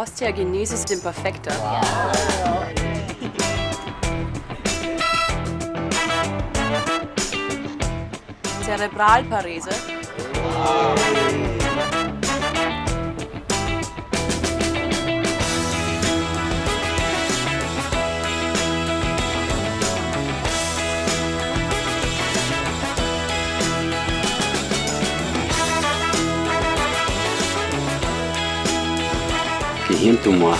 Osteogenesis imperfecta. Zerebralparese. Rien que moi.